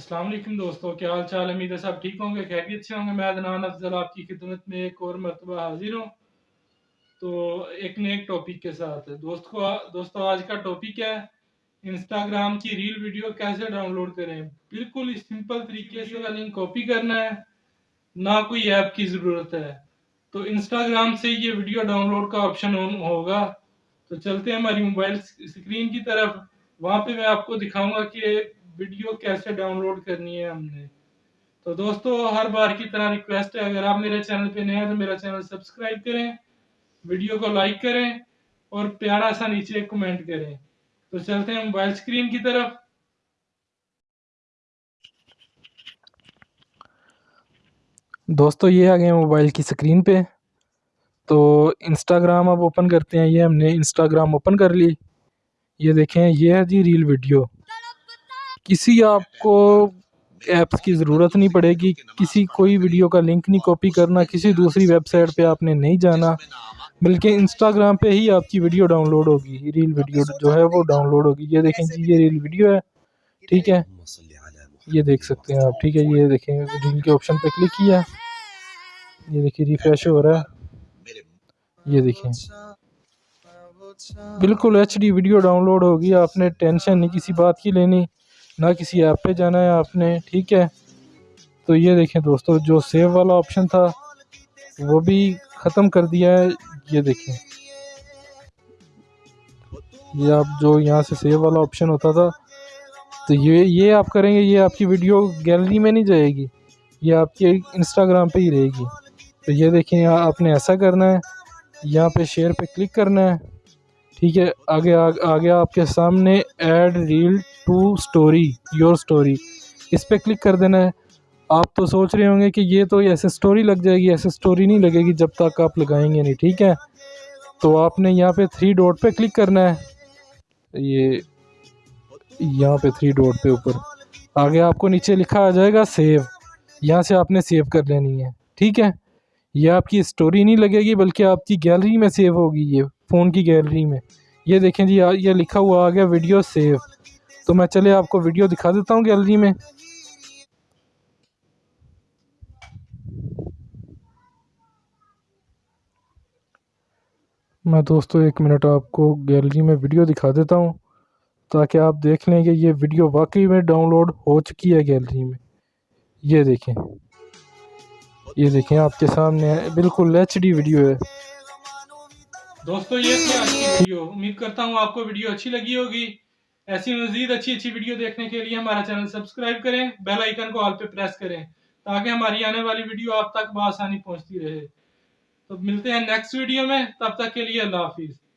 السلام علیکم دوستو، کیا حال چال؟ امید ہے سب ٹھیک ہوں گے، خیریت سے ہوں گے۔ میں عدنان افضل آپ کی خدمت میں ایک اور مرتبہ حاضر ہوں۔ تو ایک نئے ٹاپک کے ساتھ۔ دوست کو دوستو، آج کا ٹاپک ہے، انسٹاگرام کی ریل ویڈیو کیسے ڈاؤن لوڈ کریں؟ بالکل سمپل طریقے سے لنک کاپی کرنا ہے، نہ کوئی ایپ کی ضرورت ہے۔ تو انسٹاگرام سے یہ ویڈیو ڈاؤن لوڈ کا آپشن ہوگا۔ تو چلتے ہیں ہماری موبائل اسکرین کی طرف۔ وہاں پہ میں آپ کو دکھاؤں گا کہ ویڈیو کیسے ڈاؤن لوڈ کرنی ہے ہم نے۔ تو دوستو، ہر بار کی طرح ریکویسٹ ہے، اگر آپ میرے چینل پہ نئے ہیں تو میرا چینل سبسکرائب کریں، ویڈیو کو لائک کریں اور پیارا سا نیچے کمنٹ کریں۔ تو چلتے ہیں موبائل اسکرین کی طرف۔ دوستو، یہ آ گئے موبائل کی سکرین پہ۔ تو انسٹاگرام اب اوپن کرتے ہیں، یہ ہم نے انسٹاگرام اوپن کر لی۔ یہ دیکھیں، یہ ہے جی ریل ویڈیو کسی آپ کو ایپس کی ضرورت نہیں پڑے گی، کسی کوئی ویڈیو کا لنک نہیں کاپی کرنا، کسی دوسری ویب سائٹ پہ آپ نے نہیں جانا، بلکہ انسٹاگرام پہ ہی آپ کی ویڈیو ڈاؤن لوڈ ہوگی ریل ویڈیو جو ہے وہ ڈاؤن لوڈ ہوگی۔ یہ دیکھیں جی یہ ریل ویڈیو ہے، ٹھیک ہے؟ یہ دیکھ سکتے ہیں آپ، ٹھیک ہے؟ یہ دیکھیں ریل کے آپشن پہ کلک کیا۔ یہ دیکھیں ریفریش ہو رہا ہے۔ یہ دیکھیں۔ بالکل H D video download ہوگی، آپ نے ٹینشن نہیں، کسی بات کی لینی۔ نہ کسی ایپ پہ جانا ہے آپ نے، ٹھیک ہے؟ تو یہ دیکھیں دوستو، جو سیو والا آپشن تھا، وہ بھی ختم کر دیا ہے۔ یہ دیکھیں۔ یہ آپ جو یہاں سے سیو والا آپشن ہوتا تھا، تو یہ یہ آپ کریں گے، یہ آپ کی ویڈیو گیلری میں نہیں جائے گی، یہ آپ کے انسٹاگرام پہ ہی رہے گی۔ تو یہ دیکھیں، آپ نے ایسا کرنا ہے، یہاں پہ شیئر پہ کلک کرنا ہے۔ ٹھیک ہے، آگے آگے آپ کے سامنے add reel to story your story اس پہ کلک کر دینا ہے۔ آپ تو سوچ رہے ہوں گے کہ یہ تو ایسے سٹوری لگ جائے گی، ایسے سٹوری نہیں لگے گی جب تک آپ لگائیں گے نہیں، ٹھیک ہے۔ تو آپ نے یہاں پہ تھری ڈوٹ پہ کلک کرنا ہے۔ یہ یہاں پہ تھری ڈوٹ پہ اوپر۔ آگے آپ کو نیچے لکھا آ جائے گا سیو یہاں سے آپ نے سیو کر لینی ہے، ٹھیک ہے۔ یہ آپ کی سٹوری نہیں لگے گی، بلکہ آپ کی گیلری میں سیو ہوگی یہ۔ فون کی گیلری میں۔ یہ دیکھیں جی یہ لکھا ہوا آ گیا ویڈیو سیو۔ تو میں چلے آپ کو ویڈیو دکھا دیتا ہوں گیلری میں۔ میں دوستو، ایک منٹ آپ کو گیلری میں ویڈیو دکھا دیتا ہوں تاکہ آپ دیکھ لیں کہ یہ ویڈیو واقعی میں ڈاؤن لوڈ ہو چکی ہے گیلری میں۔ یہ دیکھیں۔ یہ دیکھیں، آپ کے سامنے بالکل ایچ ڈی ویڈیو ہے۔ دوستو، یہ تھی آج کی ویڈیو امید کرتا ہوں آپ کو ویڈیو اچھی لگی ہوگی. ایسی مزید اچھی اچھی ویڈیو دیکھنے کے لیے ہمارا چینل سبسکرائب کریں بیل آئیکن کو آل پہ پریس کریں تاکہ ہماری آنے والی ویڈیو آپ تک بآسانی پہنچتی رہے۔ تو ملتے ہیں نیکسٹ ویڈیو میں، تب تک کے لیے اللہ حافظ۔